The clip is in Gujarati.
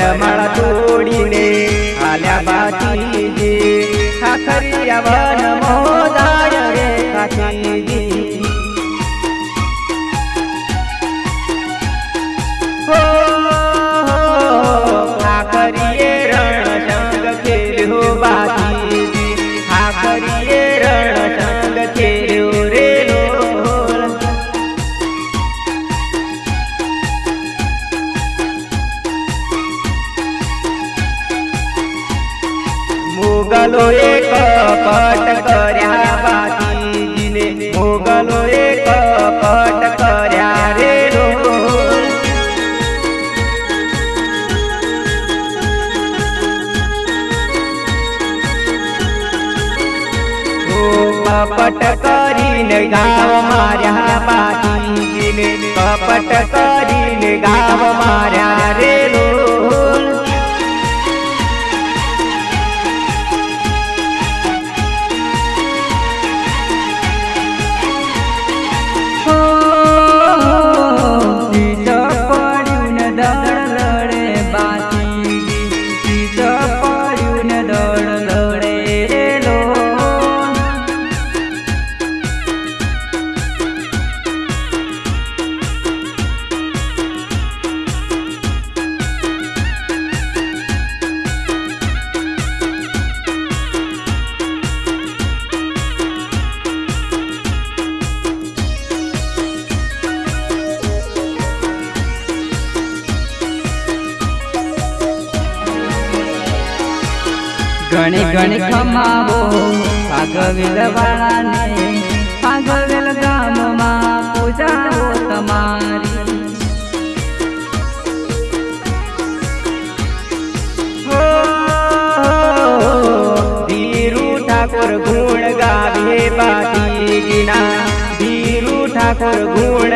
વરમાળા તોડીને આલ્યા બાતીજી ખાખરિયા વન गाँव मारा बाजी कपट करी गाँव मारा ઘણી ગણી ખમાવો ભાગવેલ વાળાને ભાગવેલ ગામમાં પૂજાઓ તમારી. ધીરુ ઠાકોર ગુણ ગાવે બાતીજીના ધીરુ ઠાકોર ગુણ